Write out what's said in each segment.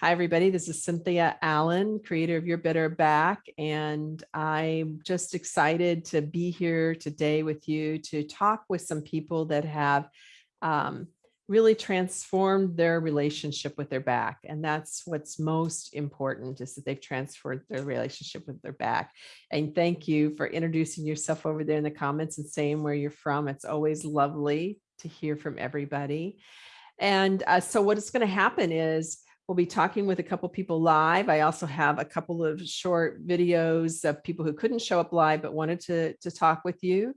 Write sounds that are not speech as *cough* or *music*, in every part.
Hi, everybody. This is Cynthia Allen, creator of Your Better Back, and I'm just excited to be here today with you to talk with some people that have um, really transformed their relationship with their back. And that's what's most important is that they've transferred their relationship with their back. And thank you for introducing yourself over there in the comments and saying where you're from. It's always lovely to hear from everybody. And uh, so what's going to happen is we'll be talking with a couple people live. I also have a couple of short videos of people who couldn't show up live but wanted to, to talk with you.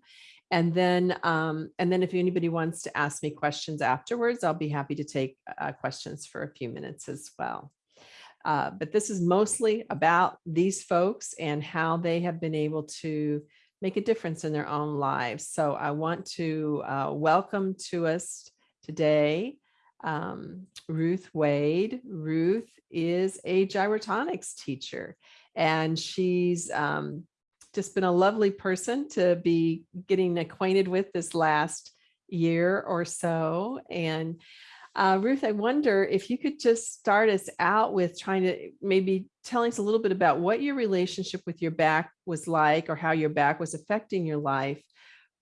And then, um, and then if anybody wants to ask me questions afterwards, I'll be happy to take uh, questions for a few minutes as well. Uh, but this is mostly about these folks and how they have been able to make a difference in their own lives. So I want to uh, welcome to us today um, Ruth Wade. Ruth is a gyrotonics teacher and she's um, just been a lovely person to be getting acquainted with this last year or so. And uh, Ruth, I wonder if you could just start us out with trying to maybe telling us a little bit about what your relationship with your back was like or how your back was affecting your life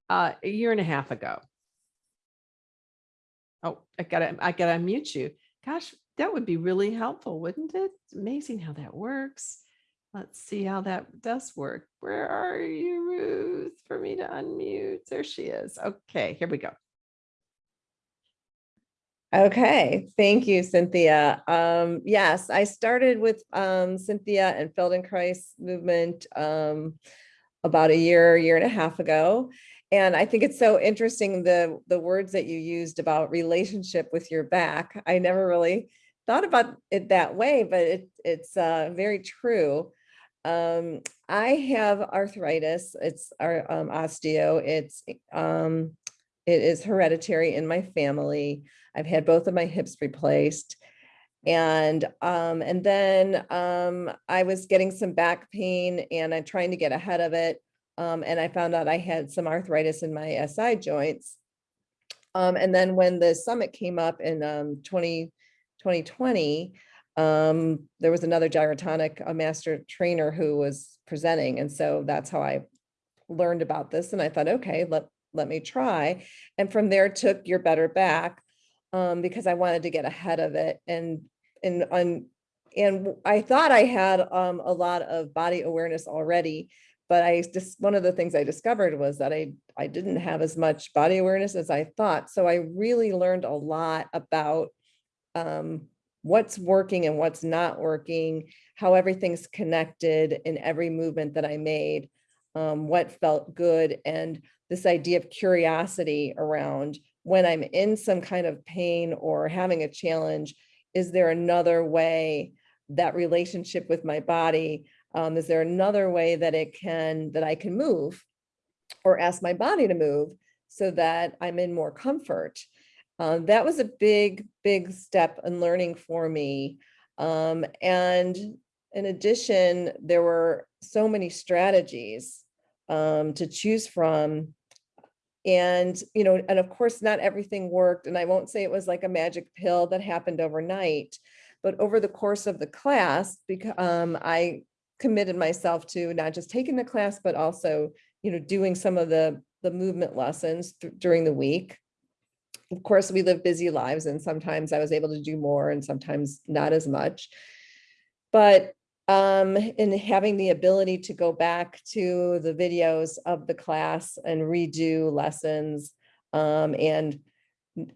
uh, a year and a half ago. Oh, I gotta, I gotta unmute you. Gosh, that would be really helpful, wouldn't it? It's amazing how that works. Let's see how that does work. Where are you, Ruth, for me to unmute? There she is. Okay, here we go. Okay, thank you, Cynthia. Um, yes, I started with um, Cynthia and Feldenkrais movement um, about a year, year and a half ago. And I think it's so interesting, the, the words that you used about relationship with your back. I never really thought about it that way, but it, it's uh, very true. Um, I have arthritis. It's our um, osteo. It's um, it is hereditary in my family. I've had both of my hips replaced. And um, and then um, I was getting some back pain and I'm trying to get ahead of it. Um, and I found out I had some arthritis in my SI joints. Um, and then when the summit came up in um, 20, 2020, um, there was another gyrotonic, a master trainer who was presenting. And so that's how I learned about this. And I thought, okay, let, let me try. And from there took your better back um, because I wanted to get ahead of it. And, and, and, and I thought I had um, a lot of body awareness already, but I just, one of the things I discovered was that I, I didn't have as much body awareness as I thought. So I really learned a lot about um, what's working and what's not working, how everything's connected in every movement that I made, um, what felt good, and this idea of curiosity around when I'm in some kind of pain or having a challenge, is there another way that relationship with my body um, is there another way that it can, that I can move or ask my body to move so that I'm in more comfort? Um, that was a big, big step in learning for me. Um, and in addition, there were so many strategies um, to choose from. And, you know, and of course, not everything worked. And I won't say it was like a magic pill that happened overnight, but over the course of the class, because um, I committed myself to not just taking the class, but also, you know, doing some of the, the movement lessons during the week. Of course, we live busy lives and sometimes I was able to do more and sometimes not as much. But um, in having the ability to go back to the videos of the class and redo lessons um, and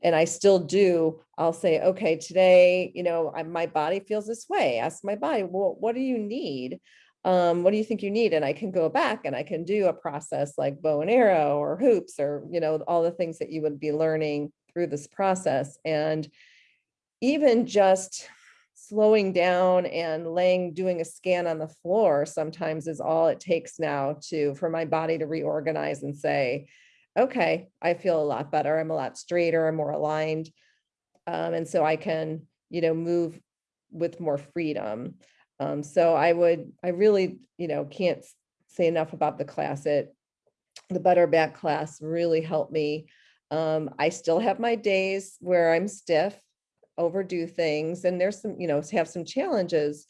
and I still do, I'll say, okay, today, you know, I, my body feels this way. Ask my body, well, what do you need? Um, what do you think you need? And I can go back and I can do a process like bow and arrow or hoops or, you know, all the things that you would be learning through this process. And even just slowing down and laying, doing a scan on the floor sometimes is all it takes now to, for my body to reorganize and say, okay, I feel a lot better. I'm a lot straighter, I'm more aligned. Um, and so I can, you know, move with more freedom. Um, so I would, I really, you know, can't say enough about the class. It, the Better Back class really helped me. Um, I still have my days where I'm stiff overdo things and there's some, you know, have some challenges.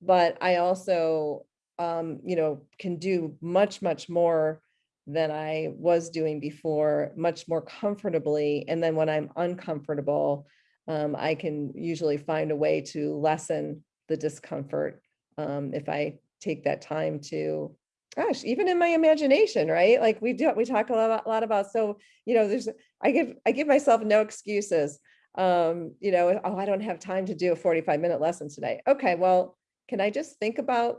But I also, um, you know, can do much, much more than I was doing before, much more comfortably. And then when I'm uncomfortable, um, I can usually find a way to lessen the discomfort um, if I take that time to, gosh, even in my imagination, right? Like we do, we talk a lot, a lot about, so, you know, there's, I give, I give myself no excuses. Um, you know, oh, I don't have time to do a 45 minute lesson today. Okay, well, can I just think about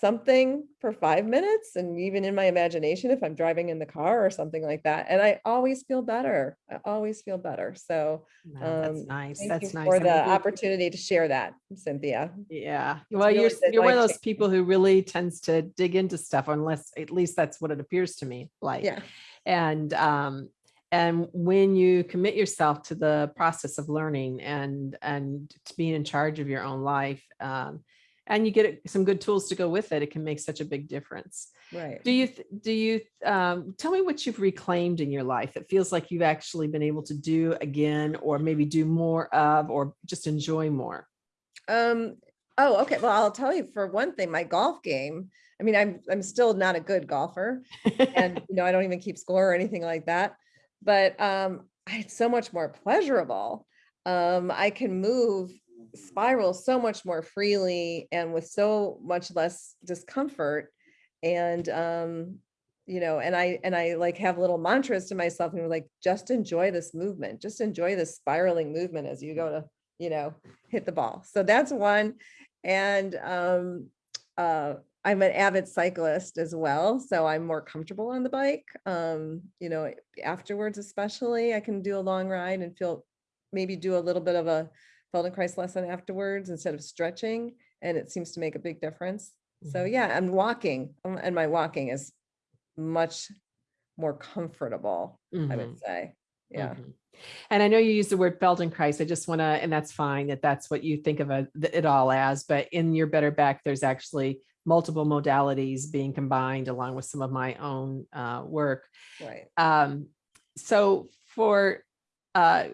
something for five minutes and even in my imagination if I'm driving in the car or something like that. And I always feel better. I always feel better. So No, That's um, nice. thank That's nice. for the opportunity to share that, Cynthia. Yeah, well, you're, really s- been you're one of those people who really tends to dig into stuff unless, at least that's what it appears to me like. Yeah, And, um, and when you commit yourself to the process of learning and, and to being in charge of your own life, um, and you get some good tools to go with it, it can make such a big difference. right. Do you, do you, um, tell me what you've reclaimed in your life that feels like you've actually been able to do again, or maybe do more of, or just enjoy more? Um, oh, okay. Well, I'll tell you for one thing, my golf game. I mean, I'm, I'm still not a good golfer and, *laughs* you know, I don't even keep score or anything like that. But, um, it's so much more pleasurable. Um, I can move spiral so much more freely and with so much less discomfort. And, um, you know, and I, and I like have little mantras to myself and like, just enjoy this movement, just enjoy this spiraling movement as you go to, you know, hit the ball. So that's one. And, um, uh, I'm an avid cyclist as well, so I'm more comfortable on the bike. Um, you know, afterwards especially, I can do a long ride and feel, maybe do a little bit of a Feldenkrais lesson afterwards instead of stretching, and it seems to make a big difference. So Mhm. yeah, I'm walking, um, and my walking is much more comfortable, I Mhm. would say. Yeah, Mhm. And I know you use the word Feldenkrais. I just want to, and that's fine that that's what you think of a- it all as, but in your better back, there's actually multiple modalities being combined along with some of my own uh, work. right. Um, so for, uh,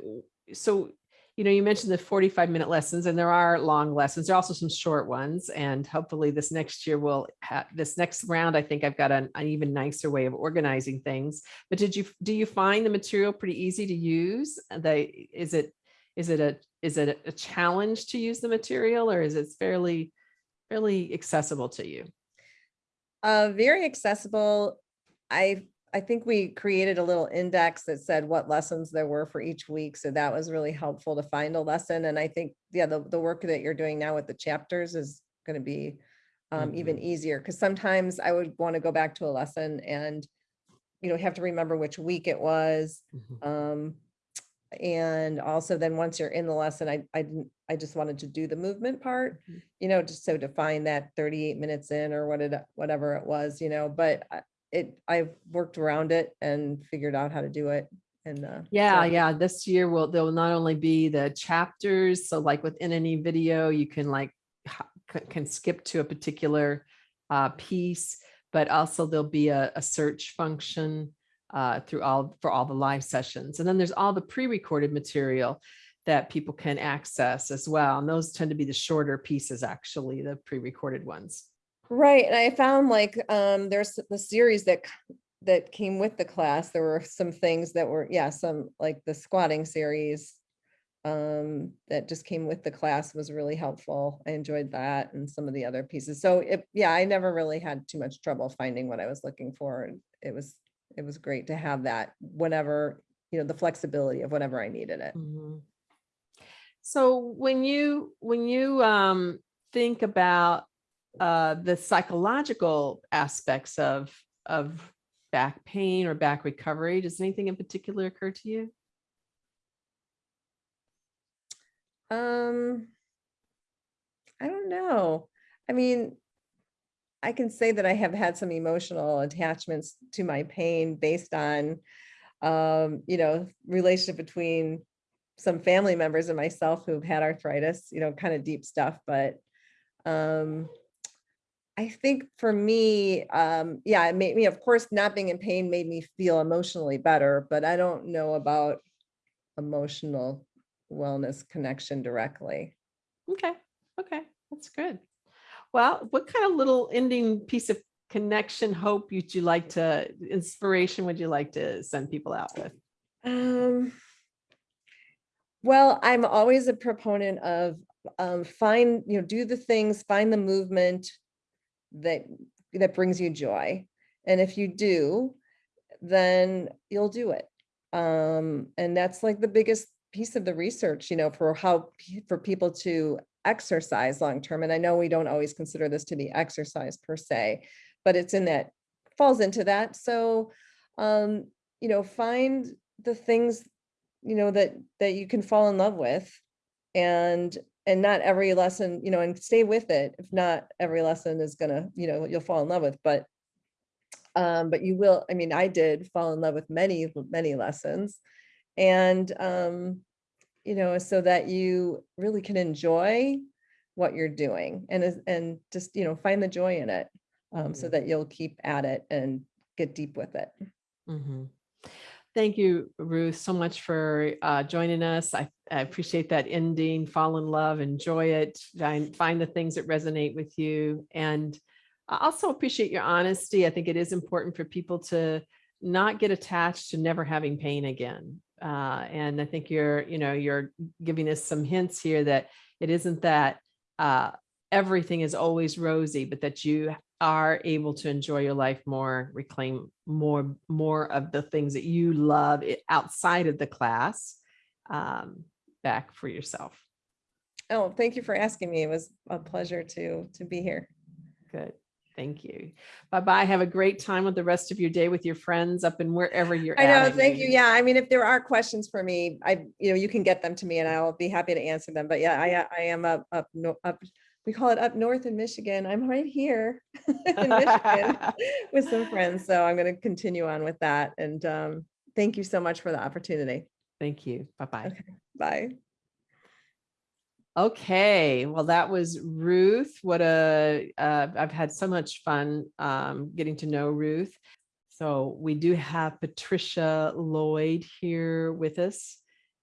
so, you know, you mentioned the 45 minute lessons and there are long lessons. There are also some short ones. And hopefully this next year will have, this next round, I think I've got an, an even nicer way of organizing things. But did you, do you find the material pretty easy to use? They, is it, is it a, is it a challenge to use the material or is it fairly, fairly accessible to you? Uh, very accessible. I, I think we created a little index that said what lessons there were for each week. So that was really helpful to find a lesson. And I think, yeah, the, the work that you're doing now with the chapters is going to be um, even easier because sometimes I would want to go back to a lesson and, you know, have to remember which week it was. Mhm. Um, and also then once you're in the lesson, I, I didn't, I just wanted to do the movement part, Mhm. you know, just so to find that 38 minutes in or what it, whatever it was, you know, but it, I've worked around it and figured out how to do it. And, uh, Yeah, so- yeah. This year will, there will not only be the chapters, so like within any video, you can like, can skip to a particular uh, piece, but also there'll be a, a search function uh, through all, for all the live sessions. And then there's all the pre-recorded material that people can access as well. And those tend to be the shorter pieces, actually, the pre-recorded ones. Right, and I found like, um, there's the series that, that came with the class, there were some things that were, yeah, some, like the squatting series. Um, that just came with the class was really helpful, I enjoyed that and some of the other pieces, so it, yeah, I never really had too much trouble finding what I was looking for, it was, it was great to have that whenever, you know, the flexibility of whenever I needed it. Mhm. So when you, when you um, think about uh, the psychological aspects of, of back pain or back recovery, does anything in particular occur to you? Um, I don't know. I mean, I can say that I have had some emotional attachments to my pain based on, um, you know, relationship between some family members and myself who've had arthritis, you know, kind of deep stuff, but, um, I think for me, um, yeah, it made me, of course, not being in pain made me feel emotionally better, but I don't know about emotional wellness connection directly. Okay, okay, that's good. Well, what kind of little ending piece of connection, hope would you like to, inspiration would you like to send people out with? Um, well, I'm always a proponent of um, find, you know, do the things, find the movement that that brings you joy. And if you do, then you'll do it. Um, and that's like the biggest piece of the research, you know, for how for people to exercise long term. And I know we don't always consider this to be exercise per se, but it's in that falls into that. So, um, you know, find the things, you know, that that you can fall in love with and and not every lesson, you know, and stay with it. If not every lesson is gonna, you know, you'll fall in love with, but um, but you will, I mean, I did fall in love with many, many lessons. And um, you know, so that you really can enjoy what you're doing and is- and just, you know, find the joy in it. Um, so Mhm. that you'll keep at it and get deep with it. Mhm. Thank you, Ruth, so much for uh, joining us. I, I appreciate that ending, fall in love, enjoy it, find, find the things that resonate with you. And I also appreciate your honesty. I think it is important for people to not get attached to never having pain again. Uh, and I think you're, you know, you're giving us some hints here that it isn't that uh, everything is always rosy, but that you are able to enjoy your life more, reclaim more, more of the things that you love outside of the class um, back for yourself. Oh, thank you for asking me. It was a pleasure to to be here. Good. Thank you. Bye-bye. Have a great time with the rest of your day with your friends up in wherever you're I at. know, thank you. Yeah, I mean, if there are questions for me, I, you know, you can get them to me and I'll be happy to answer them. But yeah, I, I am up, up, no- up, we call it up north in Michigan. I'm right here *laughs* in Michigan *laughs* with some friends. So I'm going to continue on with that. And um, thank you so much for the opportunity. Thank you. Bye-bye. Okay. Bye. Okay, well, that was Ruth. What a, uh, I've had so much fun um, getting to know Ruth. So we do have Patricia Lloyd here with us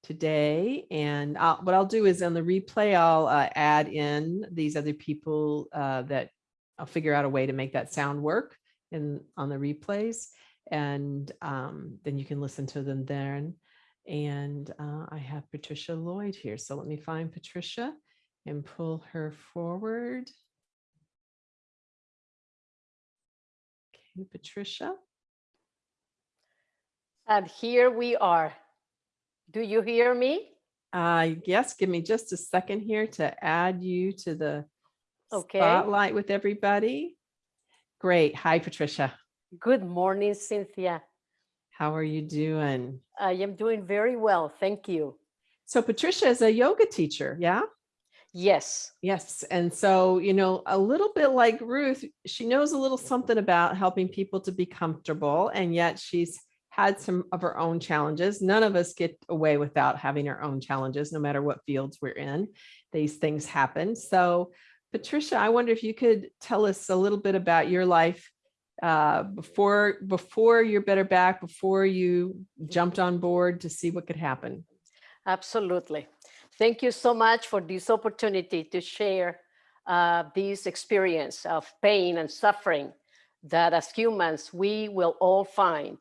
today. And I'll- what I'll do is on the replay, I'll uh, add in these other people uh, that I'll figure out a way to make that sound work in on the replays. And um, then you can listen to them then. And uh, I have Patricia Lloyd here. So let me find Patricia and pull her forward. Okay, Patricia. And here we are. Do you hear me? Uh, yes, give me just a second here to add you to the Okay. spotlight with everybody. Great. Hi, Patricia. Good morning, Cynthia. How are you doing? I am doing very well. Thank you. So Patricia is a yoga teacher, yeah? Yes. Yes. And so, you know, a little bit like Ruth, she knows a little something about helping people to be comfortable, and yet she's had some of our own challenges. None of us get away without having our own challenges, no matter what fields we're in. These things happen. So, Patricia, I wonder if you could tell us a little bit about your life uh, before before your better back, before you jumped on board to see what could happen. Absolutely. Thank you so much for this opportunity to share uh, this experience of pain and suffering that as humans, we will all find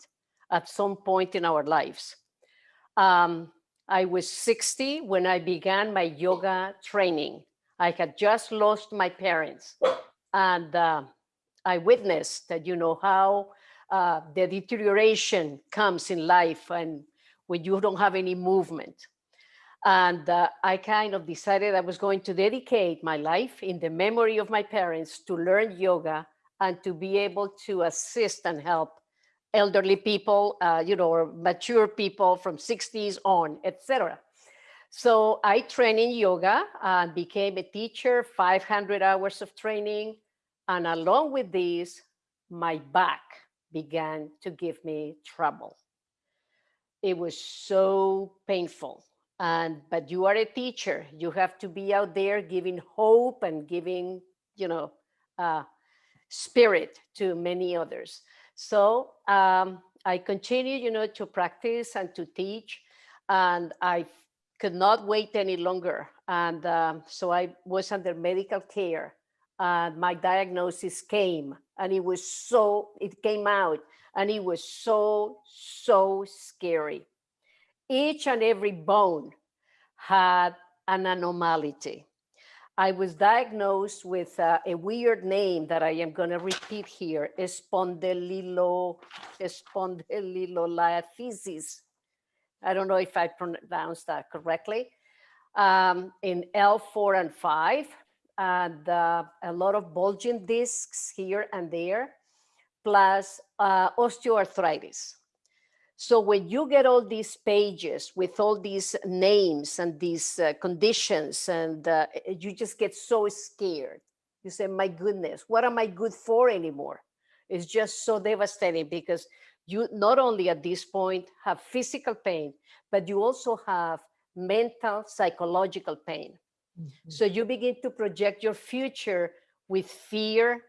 at some point in our lives. Um, I was 60 when I began my yoga training. I had just lost my parents and uh, I witnessed that, you know, how uh, the deterioration comes in life and when you don't have any movement. And uh, I kind of decided I was going to dedicate my life in the memory of my parents to learn yoga and to be able to assist and help elderly people, uh, you know, mature people from 60s on, etc. So I trained in yoga and became a teacher, 500 hours of training. And along with this, my back began to give me trouble. It was so painful and but you are a teacher you have to be out there giving hope and giving you know uh, spirit to many others so um, i continue you know to practice and to teach and i could not wait any longer. And um, so I was under medical care and my diagnosis came and it was so, it came out and it was so, so scary. Each and every bone had an anomaly. I was diagnosed with uh, a weird name that I am going to repeat here, spondylo, spondyloliphysis. I don't know if I pronounced that correctly. Um, in L4 and 5, and uh, a lot of bulging discs here and there, plus uh, osteoarthritis. So when you get all these pages with all these names and these uh, conditions and uh, you just get so scared. You say, my goodness, what am I good for anymore? It's just so devastating because you not only at this point have physical pain, but you also have mental, psychological pain. Mm -hmm. So you begin to project your future with fear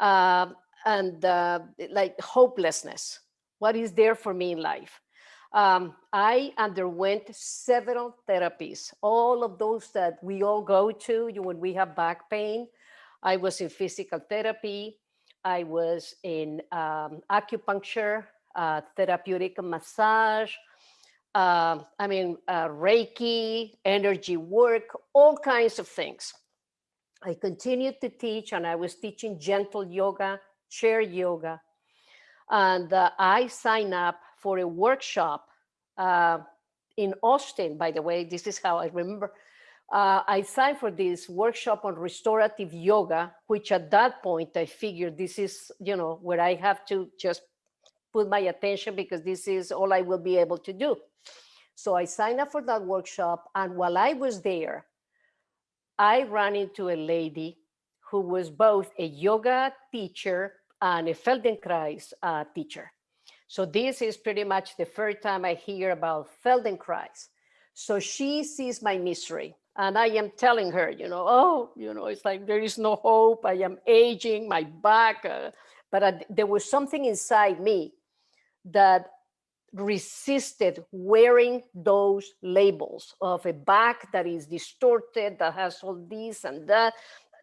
uh, and uh, like hopelessness what is there for me in life. Um, I underwent several therapies, all of those that we all go to you, when we have back pain. I was in physical therapy. I was in um, acupuncture, uh, therapeutic massage, uh, I mean, uh, Reiki, energy work, all kinds of things. I continued to teach and I was teaching gentle yoga, chair yoga, and uh, I signed up for a workshop uh, in Austin, by the way, this is how I remember. Uh, I signed for this workshop on restorative yoga, which at that point I figured this is, you know, where I have to just put my attention because this is all I will be able to do. So I signed up for that workshop. And while I was there, I ran into a lady who was both a yoga teacher and a Feldenkrais uh, teacher. So this is pretty much the first time I hear about Feldenkrais. So she sees my misery and I am telling her, you know, oh, you know, it's like there is no hope. I am aging, my back. Uh, but I, there was something inside me that resisted wearing those labels of a back that is distorted, that has all this and that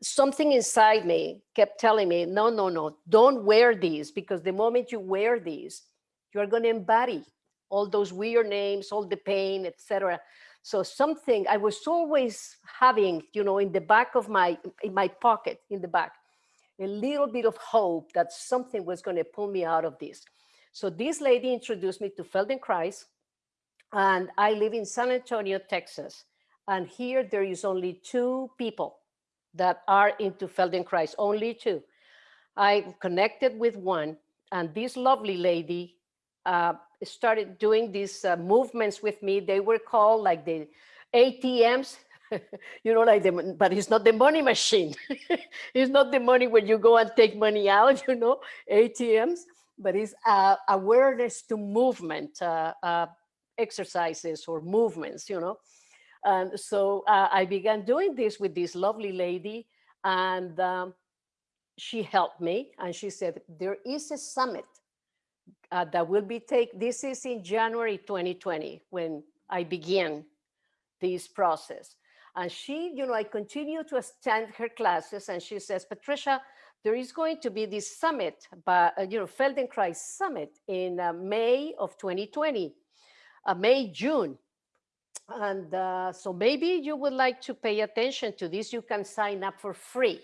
something inside me kept telling me, no, no, no, don't wear these because the moment you wear these, you're going to embody all those weird names, all the pain, etc. So something I was always having, you know, in the back of my, in my pocket, in the back, a little bit of hope that something was going to pull me out of this. So this lady introduced me to Feldenkrais, and I live in San Antonio, Texas. And here there is only two people that are into Feldenkrais, only two. I connected with one and this lovely lady uh, started doing these uh, movements with me. They were called like the ATMs, *laughs* you know, like the, but it's not the money machine. *laughs* it's not the money where you go and take money out, you know, ATMs, but it's uh, awareness to movement uh, uh, exercises or movements, you know. And so uh, I began doing this with this lovely lady and um, she helped me and she said, there is a summit uh, that will be take. This is in January 2020 when I began this process. And she, you know, I continue to attend her classes and she says, Patricia, there is going to be this summit, but, uh, you know, Feldenkrais summit in uh, May of 2020, uh, May, June. And uh, so maybe you would like to pay attention to this. You can sign up for free.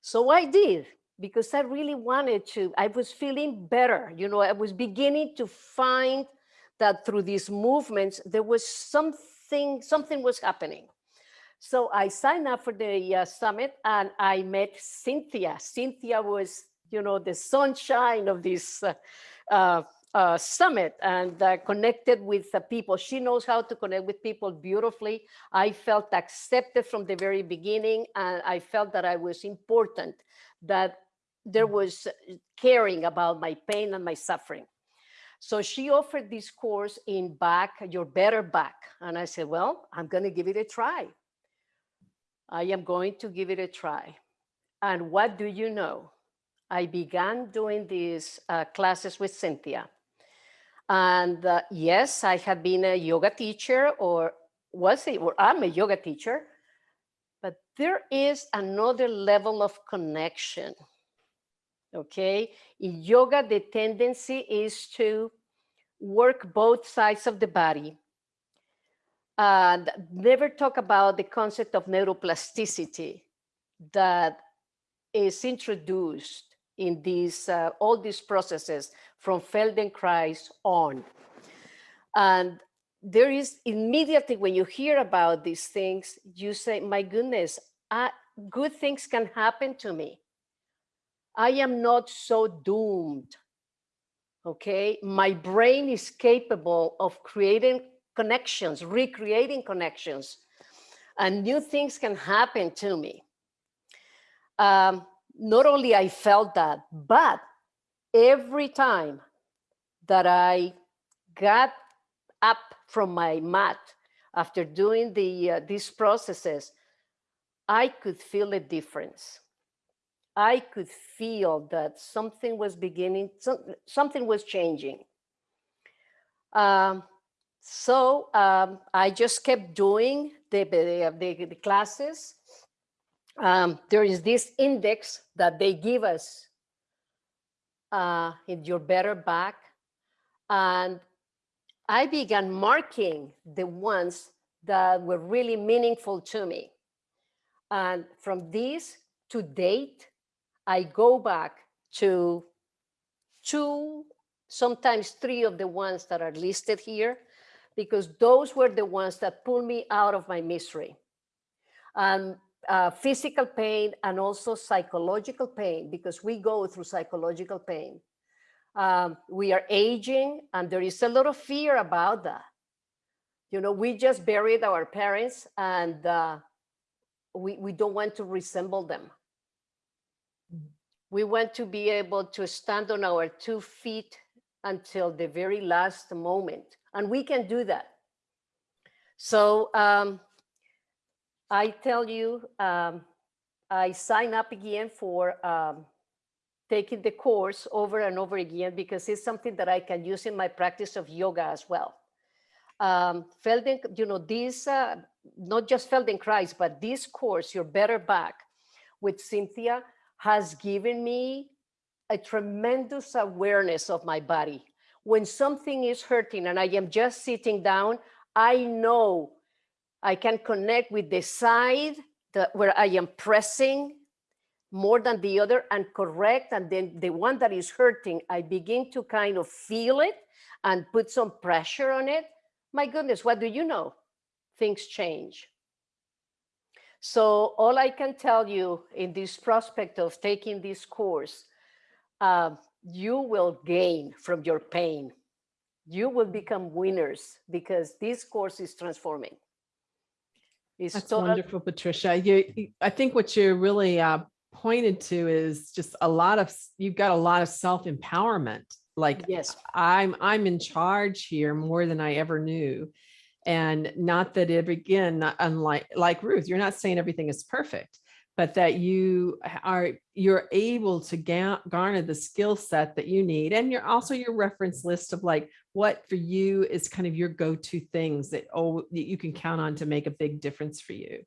So I did because I really wanted to. I was feeling better. You know, I was beginning to find that through these movements, there was something, something was happening. So I signed up for the uh, summit and I met Cynthia. Cynthia was, you know, the sunshine of this uh, uh, summit and uh, connected with the people. She knows how to connect with people beautifully. I felt accepted from the very beginning and I felt that I was important, that there mm. was caring about my pain and my suffering. So she offered this course in back, your better back. And I said, well, I'm going to give it a try. I am going to give it a try. And what do you know? I began doing these uh, classes with Cynthia. And uh, yes, I have been a yoga teacher or was it, or I'm a yoga teacher, but there is another level of connection. Okay, in yoga, the tendency is to work both sides of the body and never talk about the concept of neuroplasticity that is introduced in these uh, all these processes from Feldenkrais on. And there is immediately when you hear about these things, you say, my goodness, I, good things can happen to me. I am not so doomed. Okay, my brain is capable of creating connections, recreating connections, and new things can happen to me. Um, not only I felt that, but every time that I got up from my mat after doing the uh, these processes, I could feel a difference. I could feel that something was beginning, some, something was changing. Um, so um, I just kept doing the, the, the, the classes. Um, there is this index that they give us uh, in your better back. And I began marking the ones that were really meaningful to me. And from this to date, I go back to two, sometimes three of the ones that are listed here, because those were the ones that pulled me out of my misery. And uh, physical pain and also psychological pain, because we go through psychological pain. Um, we are aging and there is a lot of fear about that. You know, we just buried our parents and uh, we, we don't want to resemble them. We want to be able to stand on our two feet until the very last moment. And we can do that. So um, I tell you, um, I sign up again for um, taking the course over and over again because it's something that I can use in my practice of yoga as well. Um, Felden, you know, this, uh, not just Feldenkrais, but this course, Your Better Back with Cynthia has given me a tremendous awareness of my body. When something is hurting and I am just sitting down, I know I can connect with the side that where I am pressing more than the other and correct. And then the one that is hurting, I begin to kind of feel it and put some pressure on it. My goodness, what do you know? Things change. So all I can tell you in this prospect of taking this course, uh, you will gain from your pain. You will become winners because this course is transforming. It's That's wonderful, Patricia. You, you- I think what you really uh, pointed to is just a lot of, you've got a lot of self-empowerment. Like Yes, I'm, I'm in charge here more than I ever knew. And not that it, again, not unlike, like Ruth, you're not saying everything is perfect, but that you are, you're able to garner the skill set that you need. And you're also your reference list of like, what for you is kind of your go-to things that, oh, that you can count on to make a big difference for you.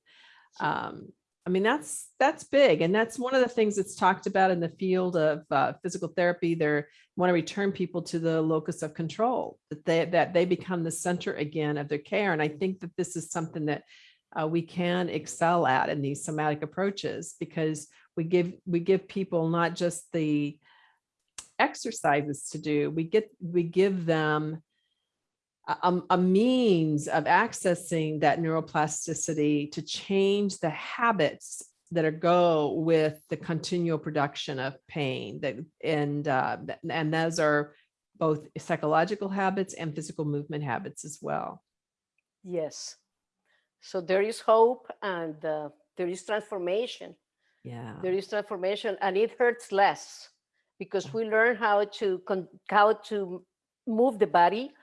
Um, I mean, that's, that's big. And that's one of the things that's talked about in the field of uh, physical therapy. They're want to return people to the locus of control, that they, that they become the center again of their care. And I think that this is something that uh, we can excel at in these somatic approaches because we give, we give people not just the exercises to do, we get, we give them a, a- means of accessing that neuroplasticity to change the habits that are go with the continual production of pain that and uh, and those are both psychological habits and physical movement habits as well. yes. So there is hope and uh, there is transformation. Yeah. There is transformation and it hurts less because we learn how to con- how to move the body.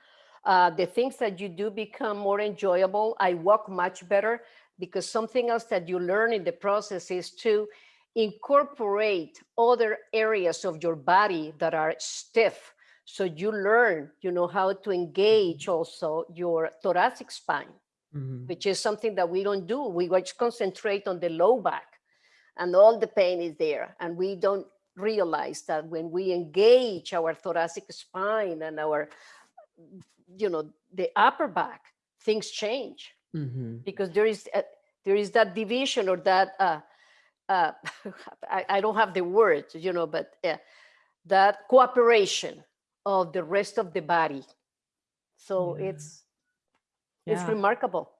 Uh, the things that you do become more enjoyable. I walk much better because something else that you learn in the process is to incorporate other areas of your body that are stiff. So you learn, you know, how to engage also your thoracic spine. Mhm. which is something that we don't do. We just concentrate on the low back and all the pain is there. And we don't realize that when we engage our thoracic spine and our, you know, the upper back, things change Mhm. because there is, a, there is that division or that, uh, uh, *laughs* I, I don't have the words, you know, but uh, that cooperation of the rest of the body. So Yeah. it's, it's remarkable.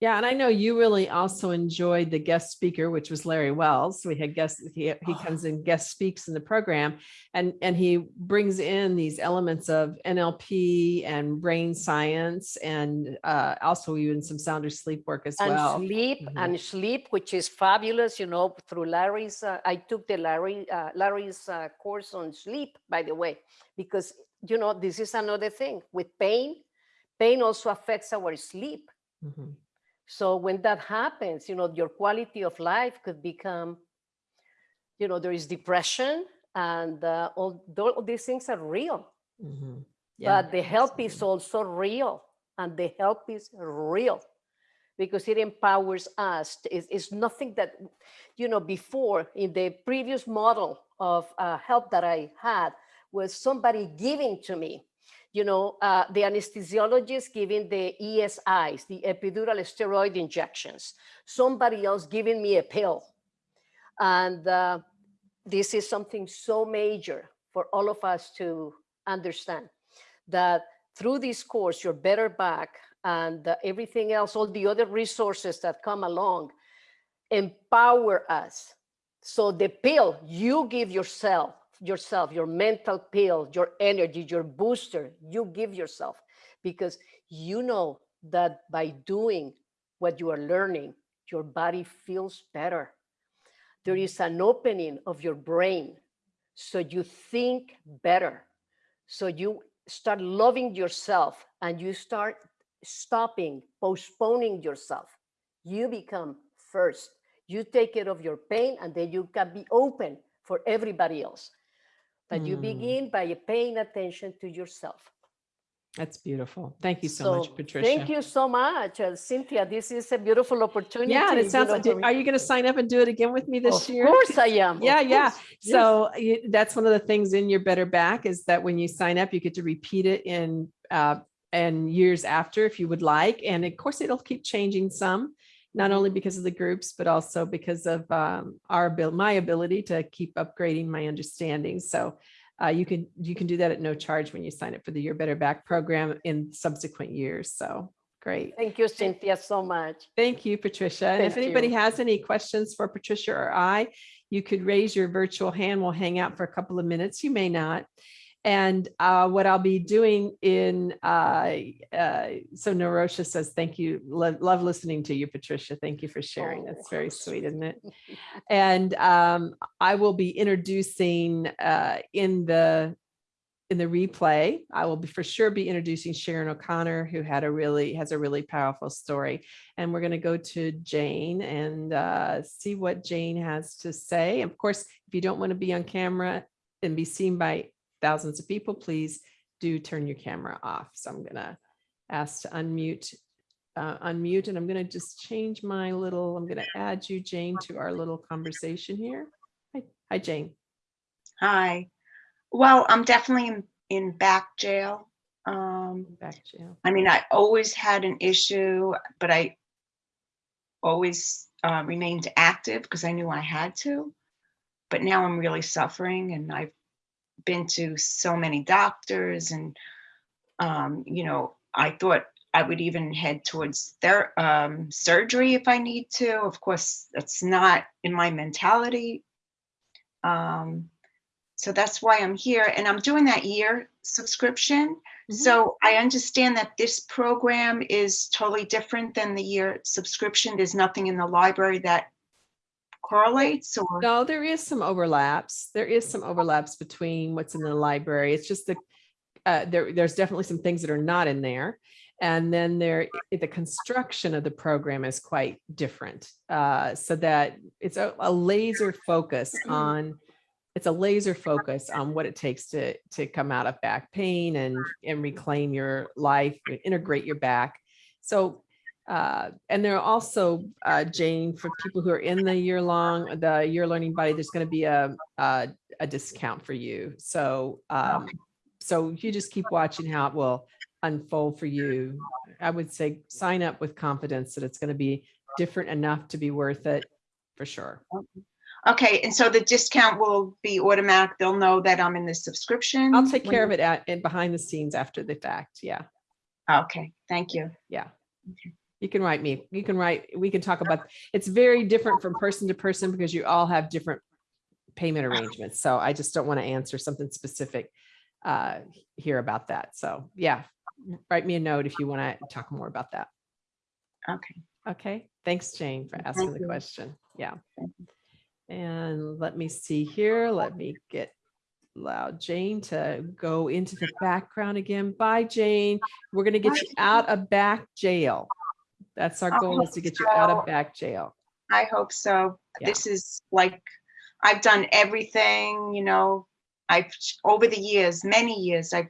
Yeah, and I know you really also enjoyed the guest speaker, which was Larry Wells. We had guests, he, he comes and guest speaks in the program and, and he brings in these elements of NLP and brain science and uh, also even some sounder sleep work as and well. sleep Mhm. and sleep which is fabulous you know through larry's uh, i took the larry uh, larry's uh, course on sleep by the way because you know this is another thing with pain pain also affects our sleep. Mhm. so when that happens you know your quality of life could become you know there is depression and uh, all, all these things are real. Mhm. Yeah, but the help is also real and the help is real because it empowers us. It's, it's nothing that you know before in the previous model of uh, help that i had was somebody giving to me you know uh, the anesthesiologist giving the ESIs the epidural steroid injections somebody else giving me a pill and uh, this is something so major for all of us to understand that through this course, you're better back and uh, everything else, all the other resources that come along, empower us. So the pill you give yourself, yourself, your mental pill, your energy, your booster, you give yourself because you know that by doing what you are learning, your body feels better. There mm-hmm. is an opening of your brain so you think better. So you start loving yourself and you start stopping postponing yourself. You become first. You take care of your pain and then you can be open for everybody else. But you Mm. begin by paying attention to yourself. That's beautiful. Thank you so, much, Patricia. Thank you so much, uh, Cynthia. This is a beautiful opportunity. Yeah, and it sounds know, like, are you going to sign up and do it again with me this of year? Of course I am. of Yeah, yeah. Yes. So y- that's one of the things in your better back is that when you sign up, you get to repeat it in uh, and years after if you would like. And of course, it'll keep changing some, not only because of the groups, but also because of um, our ability, my ability to keep upgrading my understanding. So uh, you can you can do that at no charge when you sign up for the Your Better Back program in subsequent years. So great. Thank you, Cynthia, so much. Thank you, Patricia. And if Thank anybody you. has any questions for Patricia or I, you could raise your virtual hand. We'll hang out for a couple of minutes. You may not. And uh, what I'll be doing in, uh, uh, so Narosha says, thank you. Love, love listening to you, Patricia. Thank you for sharing. That's Oh, very how sweet, sweet. isn't it? *laughs* And um, I will be introducing uh, in the in the replay, I will be for sure be introducing Sharon O'Connor, who had a really has a really powerful story. And we're going to go to Jane and uh, see what Jane has to say. Of course, if you don't want to be on camera and be seen by thousands of people, please do turn your camera off. So I'm going to ask to unmute, uh, unmute, and I'm going to just change my little, I'm going to add you, Jane, to our little conversation here. Hi, hi, Jane. Hi. Well, I'm definitely in, in back jail. Um, Back you. I mean, I always had an issue, but I always uh, remained active because I knew I had to. But now I'm really suffering, and I've been to so many doctors, and um, you know, I thought I would even head towards their um, surgery if I need to. Of course, that's not in my mentality. Um, so that's why I'm here, and I'm doing that year subscription. Mhm. So I understand that this program is totally different than the year subscription. There's nothing in the library that correlates or, No, there is some overlaps. There is some overlaps between what's in the library. It's just the, uh, there, there's definitely some things that are not in there. And then there, the construction of the program is quite different. Uh, so that it's a, a laser focus on, it's a laser focus on what it takes to, to come out of back pain and, and reclaim your life, integrate your back. So uh, and there are also, uh, Jane, for people who are in the year long, the year learning body, there's going to be a, a, a discount for you. So, um, so you just keep watching how it will unfold for you. I would say sign up with confidence that it's going to be different enough to be worth it for sure. Okay, and so the discount will be automatic. They'll know that I'm in the subscription. I'll take care of it at, and behind the scenes after the fact. Yeah. Okay, thank you. Yeah. Okay. You can write me, you can write, we can talk about, it's very different from person to person because you all have different payment arrangements. So I just don't want to answer something specific uh here about that. So yeah, write me a note if you want to talk more about that. Okay, Okay, thanks, Jane, for asking Thank the you. question. Yeah. And let me see here. Let me get allow Jane to go into the background again. Bye, Jane. We're gonna get Bye, you out of back jail. That's our I goal is to get you out of back jail. I hope so. Yeah. This is like, I've done everything, you know, I've, over the years, many years, I've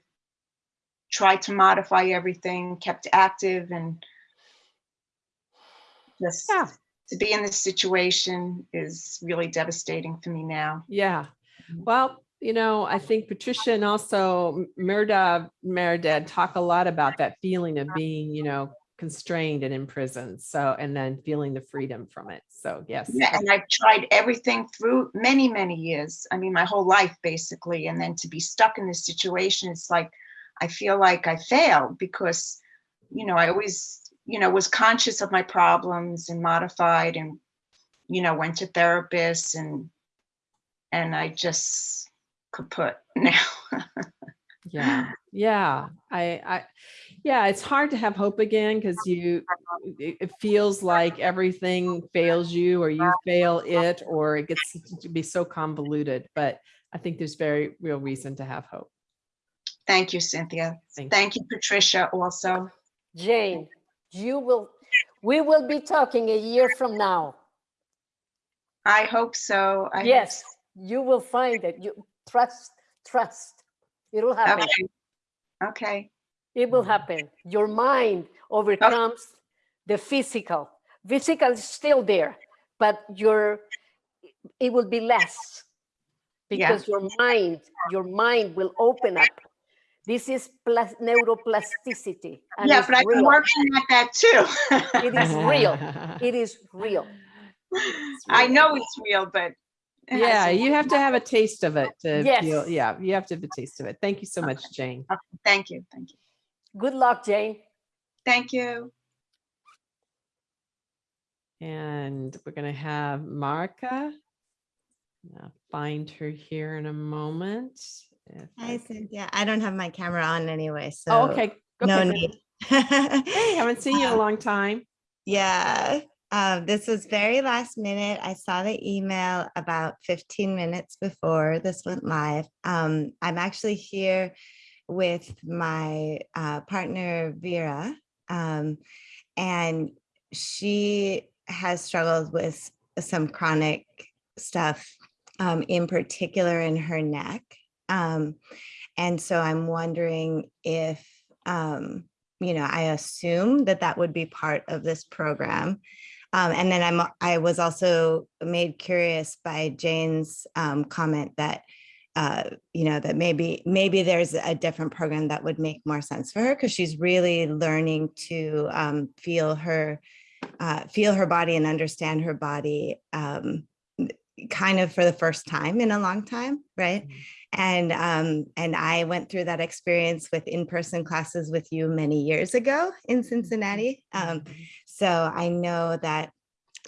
tried to modify everything, kept active and just Yeah, to be in this situation is really devastating for me now. yeah. Mhm. Well, you know, I think Patricia and also Merda, Meredith talk a lot about that feeling of being, you know, constrained and imprisoned. So, and then feeling the freedom from it. So yes. Yeah, and I've tried everything through many, many years. I mean, my whole life basically. And then to be stuck in this situation, it's like, I feel like I failed because, you know, I always, you know, was conscious of my problems and modified and, you know, went to therapists and, and I just kaput *laughs* now. Yeah, yeah, I, I, yeah, it's hard to have hope again because you, it, it feels like everything fails you or you fail it, or it gets to be so convoluted, but I think there's very real reason to have hope. Thank you, Cynthia. Thank you. Thank you, Patricia, also. Jane, you will, we will be talking a year from now. I hope so. I hope Yes, you will find it. You trust, trust. It'll happen. Okay. Okay. It will happen. Your mind overcomes the physical. Physical is still there, but your it will be less Yeah. because your mind, your mind will open up. This is plas- neuroplasticity. and Yeah, but I've been real. working at that too. It is real. *laughs* It is real. I know it's real, but. It *laughs* Yeah, you have to have a taste of it to Yes. feel, yeah, you have to have a taste of it. Thank you so much, Jane. worked. Thank you, thank you. Good luck, Jane. Thank you. And we're gonna have Marika. I'll Find her here in a moment. if I Hi, can- Cynthia. I don't have my camera on anyway, so Oh, okay. no okay, good. need. Hey, haven't seen you in a *laughs* long time. Yeah, uh, this was very last minute. I saw the email about 15 minutes before this went live. Um, I'm actually here with my uh, partner Vera, um, and she has struggled with some chronic stuff, um, in particular in her neck. Um, and so I'm wondering if, um, you know, I assume that that would be part of this program. Um, and then I'm, I was also made curious by Jane's um, comment that, uh, you know, that maybe, maybe there's a different program that would make more sense for her because she's really learning to um, feel her, uh, feel her body and understand her body um, kind of for the first time in a long time, right? Mhm. And um, and I went through that experience with in-person classes with you many years ago in Cincinnati. Um, so I know that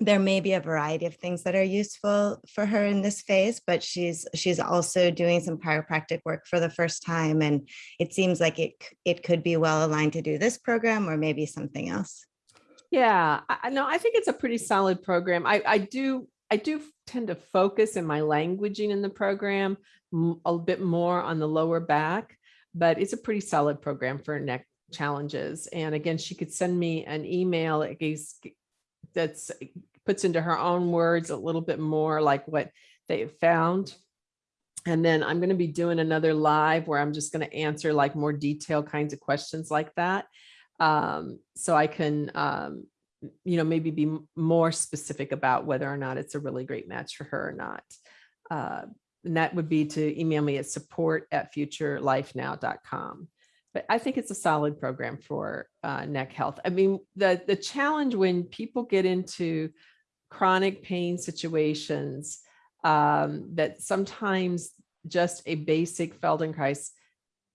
there may be a variety of things that are useful for her in this phase, but she's she's also doing some chiropractic work for the first time, and it seems like it it could be well aligned to do this program or maybe something else. Yeah, I, I. I think it's a pretty solid program. I, I do, I do tend to focus in my languaging in the program a bit more on the lower back, but it's a pretty solid program for neck challenges. And again, she could send me an email that that's puts into her own words a little bit more like what they found. And then I'm going to be doing another live where I'm just going to answer like more detailed kinds of questions like that um, so I can um, you know, maybe be more specific about whether or not it's a really great match for her or not. Uh, And that would be to email me at support at futurelifenow.com. But I think it's a solid program for uh, neck health. I mean, the, the challenge when people get into chronic pain situations, um, that sometimes just a basic Feldenkrais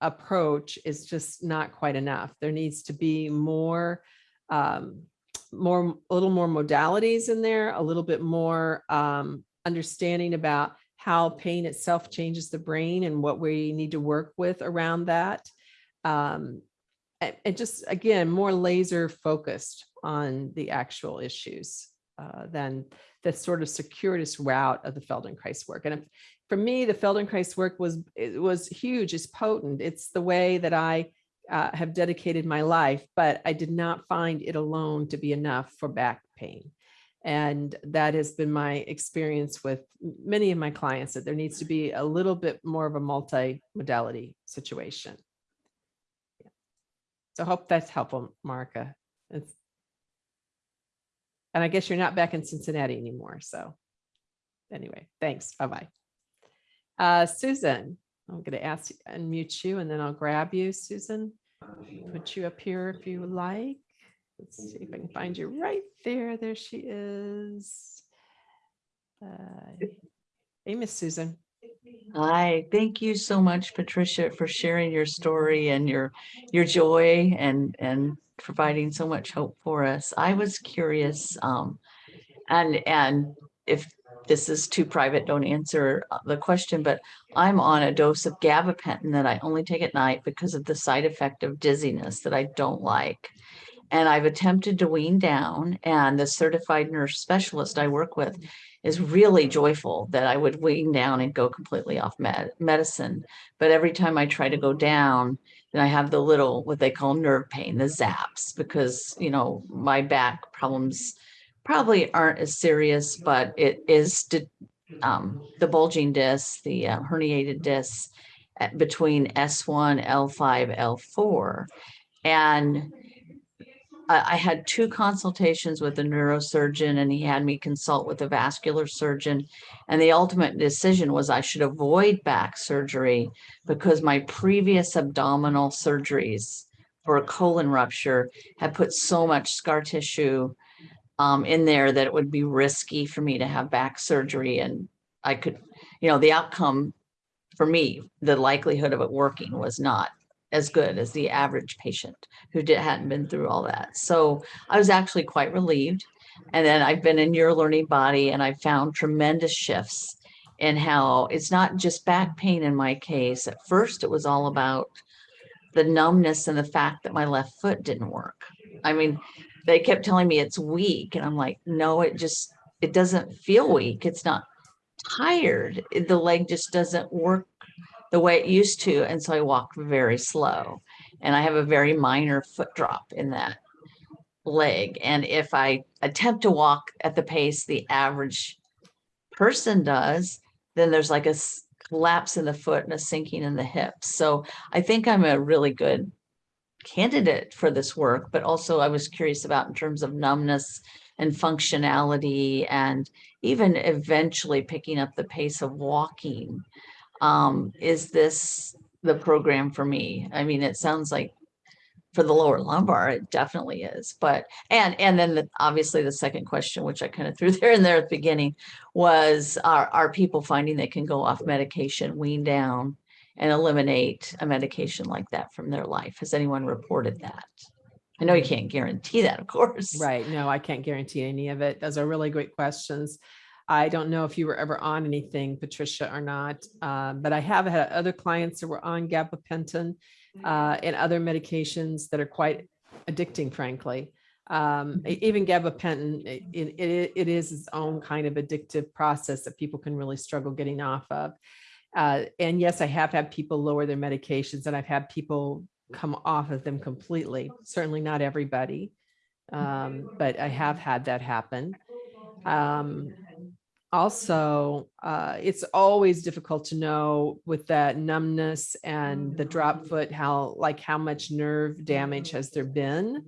approach is just not quite enough. There needs to be more, um, more, a little more modalities in there, a little bit more um, understanding about how pain itself changes the brain and what we need to work with around that. Um, and, just again, more laser focused on the actual issues uh, than the sort of circuitous route of the Feldenkrais work. And if, for me, the Feldenkrais work was it was huge. It's potent. It's the way that I uh, have dedicated my life, but I did not find it alone to be enough for back pain. And that has been my experience with many of my clients that there needs to be a little bit more of a multi-modality situation. So I hope that's helpful, Marika. It's, and I guess you're not back in Cincinnati anymore. So anyway, thanks. Bye-bye. Uh, Susan, I'm going to ask, you, unmute you and then I'll grab you, Susan. Put you up here if you like. Let's see if I can find you right there. There she is. Uh, Hey, Miss Susan. Hi, thank you so much, Patricia, for sharing your story and your your joy and and providing so much hope for us. I was curious, um, and and if this is too private, don't answer uh, the question, but I'm on a dose of gabapentin that I only take at night because of the side effect of dizziness that I don't like. And I've attempted to wean down, and the certified nurse specialist I work with is really joyful that I would wean down and go completely off med- medicine. But every time I try to go down, then I have the little, what they call nerve pain, the zaps, because, you know, my back problems probably aren't as serious, but it is um, the bulging disc, the uh, herniated disc at- between S1, L5, L4. And I, had two consultations with a neurosurgeon and he had me consult with a vascular surgeon. And the ultimate decision was I should avoid back surgery because my previous abdominal surgeries for a colon rupture had put so much scar tissue um, in there that it would be risky for me to have back surgery. And I could, you know, the outcome for me, the likelihood of it working was not as good as the average patient who did, hadn't been through all that. So I was actually quite relieved. And then I've been in your learning body and I found tremendous shifts in how it's not just back pain in my case. At first, it was all about the numbness and the fact that my left foot didn't work. I mean, they kept telling me it's weak. And I'm like, no, it just, it doesn't feel weak. It's not tired. The leg just doesn't work the way it used to. And so I walk very slow and I have a very minor foot drop in that leg. And if I attempt to walk at the pace the average person does, then there's like a collapse in the foot and a sinking in the hips. So I think I'm a really good candidate for this work, but also I was curious about in terms of numbness and functionality and even eventually picking up the pace of walking. Um, is this the program for me? I mean, it sounds like for the lower lumbar, it definitely is. But and and then the, obviously the second question, which I kind of threw *laughs* there and there at the beginning, was are are people finding they can go off medication, wean down, and eliminate a medication like that from their life? Has anyone reported that? I know you can't guarantee that, of course. Right. No, I can't guarantee any of it. Those are really great questions. I don't know if you were ever on anything, Patricia, or not, uh, but I have had other clients that were on gabapentin uh, and other medications that are quite addicting, frankly. Um, e- even gabapentin, it, it, it is its own kind of addictive process that people can really struggle getting off of. Uh, and yes, I have had people lower their medications and I've had people come off of them completely. Certainly not everybody. Um, but I have had that happen. Um, also, uh, it's always difficult to know with that numbness and the drop foot, how, like how much nerve damage has there been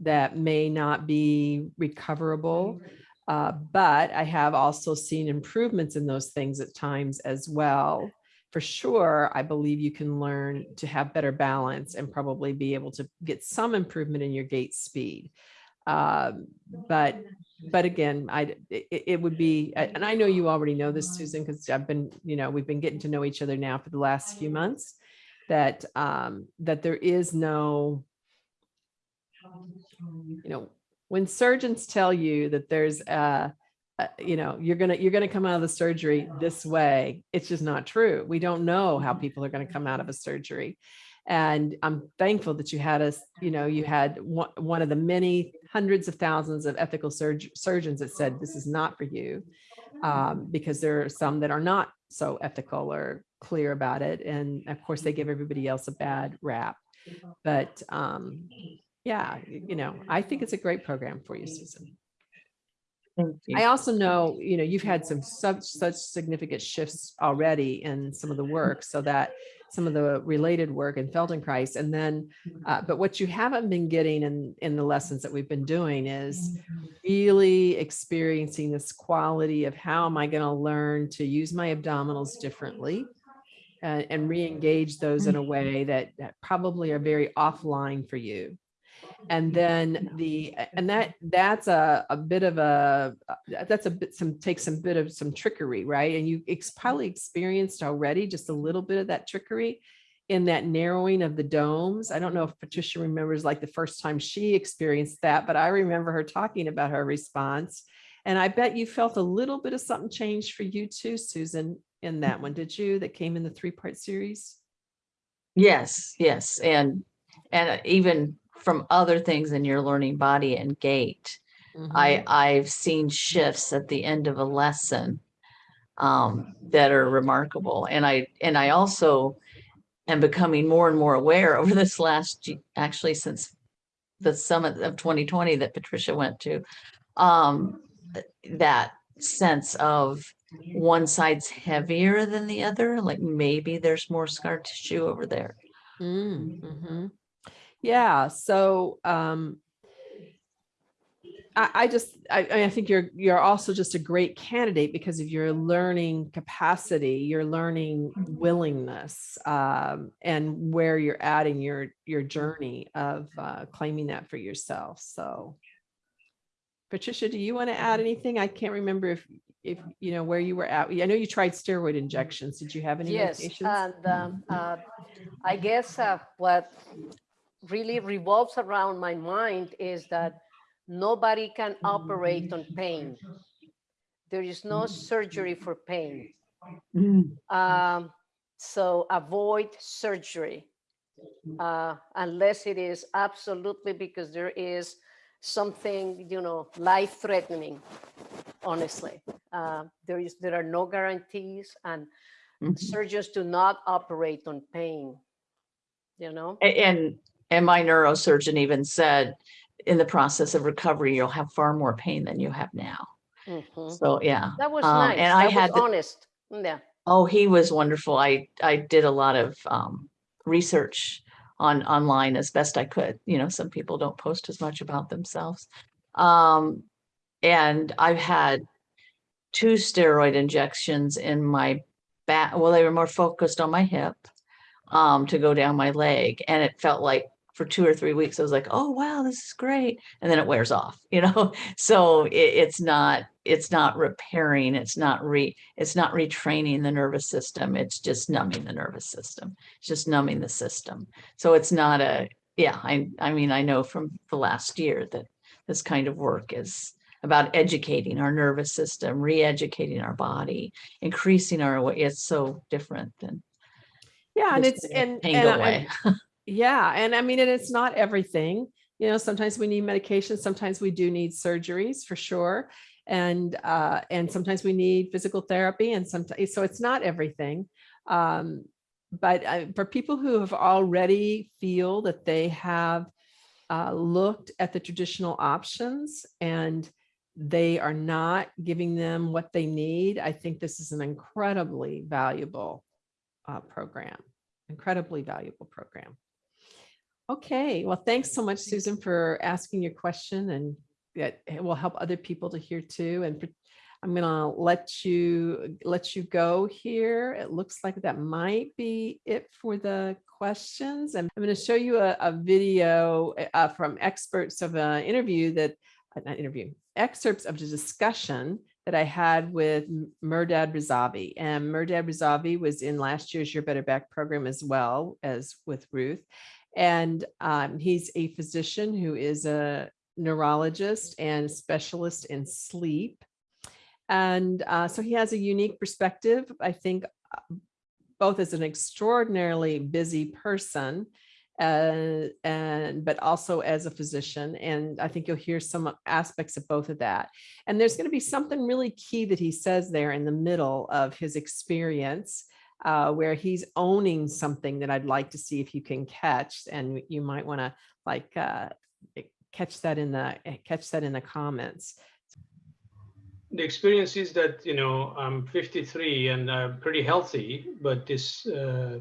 that may not be recoverable. Uh, but I have also seen improvements in those things at times as well. For sure, I believe you can learn to have better balance and probably be able to get some improvement in your gait speed. Um, but but again, I, it, it would be, and I know you already know this, Susan, because I've been, you know, we've been getting to know each other now for the last few months, that, um, that there is no, you know, when surgeons tell you that there's a, you know, you're gonna, you're gonna come out of the surgery this way, it's just not true. We don't know how people are gonna come out of a surgery. And I'm thankful that you had us, you know, you had one, one of the many hundreds of thousands of ethical surg- surgeons that said, this is not for you. Um, because there are some that are not so ethical or clear about it. And of course, they give everybody else a bad rap. But um, yeah, you know, I think it's a great program for you, Susan. I also know, you know, you've had some such, such significant shifts already in some of the work so that some of the related work in Feldenkrais. And then, uh, but what you haven't been getting in, in the lessons that we've been doing is really experiencing this quality of how am I going to learn to use my abdominals differently uh, and re-engage those in a way that, that probably are very offline for you. And then the, and that, that's a, a bit of a, that's a bit, some, takes some bit of some trickery, right? And you ex- probably experienced already just a little bit of that trickery in that narrowing of the domes. I don't know if Patricia remembers like the first time she experienced that, but I remember her talking about her response. And I bet you felt a little bit of something change for you too, Susan, in mm-hmm. that one, did you? That came in the three-part series? Yes, yes, and, and even from other things in your learning body and gait, I, I've seen shifts at the end of a lesson um, that are remarkable. And I, and I also am becoming more and more aware over this last, actually since the summit of 2020 that Patricia went to, um, that sense of one side's heavier than the other, like maybe there's more scar tissue over there. Mm, mhm. Yeah, so um I, I just, I, I think you're, you're also just a great candidate because of your learning capacity, your learning willingness, um, and where you're at in your, your journey of uh, claiming that for yourself. So Patricia, do you want to add anything? I can't remember if, if, you know, where you were at. I know you tried steroid injections. Did you have any Yes, medications? and um, uh, I guess uh, what really revolves around my mind is that nobody can operate on pain. There is no surgery for pain. Um, so avoid surgery uh, unless it is absolutely because there is something, you know, life threatening, honestly. Uh, there is, there are no guarantees and Mhm. surgeons do not operate on pain, you know? And, and my neurosurgeon even said, in the process of recovery, you'll have far more pain than you have now. Mhm. So, yeah. That was Um, nice. and I That had the- honest. Yeah. Oh, he was wonderful. I, I did a lot of, um, research on, online as best I could. You know, some people don't post as much about themselves. Um, and I've had two steroid injections in my back. Well, they were more focused on my hip, um, to go down my leg. And it felt like for two or three weeks, I was like, oh, wow, this is great. And then it wears off, *laughs* you know? So it, it's not, it's not repairing, it's not re, it's not retraining the nervous system. It's just numbing the nervous system. It's just numbing the system. So it's not a, yeah, I, I mean, I know from the last year that this kind of work is about educating our nervous system, re-educating our body, increasing our, it's so different than. Yeah, and it's, and, Pain and I-. *laughs* Yeah, and I mean, and it's not everything, you know, sometimes we need medication, sometimes we do need surgeries for sure. And, uh, and sometimes we need physical therapy and sometimes, so it's not everything. Um, but for people who have already feel that they have uh, looked at the traditional options and they are not giving them what they need, I think this is an incredibly valuable uh, program, incredibly valuable program. Okay, well, thanks so much, Susan, for asking your question and that it will help other people to hear too. And I'm gonna let you, let you go here. It looks like that might be it for the questions. And I'm gonna show you a, a video uh, from experts of an interview that, uh, not interview, excerpts of the discussion that I had with Mehrdad Razavi. And Mehrdad Razavi was in last year's Your Better Back program as well as with Ruth. And um, he's a physician who is a neurologist and specialist in sleep. And uh, so he has a unique perspective, I think, uh, both as an extraordinarily busy person uh, and but also as a physician. And I think you'll hear some aspects of both of that. And there's going to be something really key that he says there in the middle of his experience uh, where he's owning something that I'd like to see if you can catch. And you might want to like uh, catch that in the catch that in the comments. the experience is that you know I'm 53 and I'm pretty healthy, but this uh,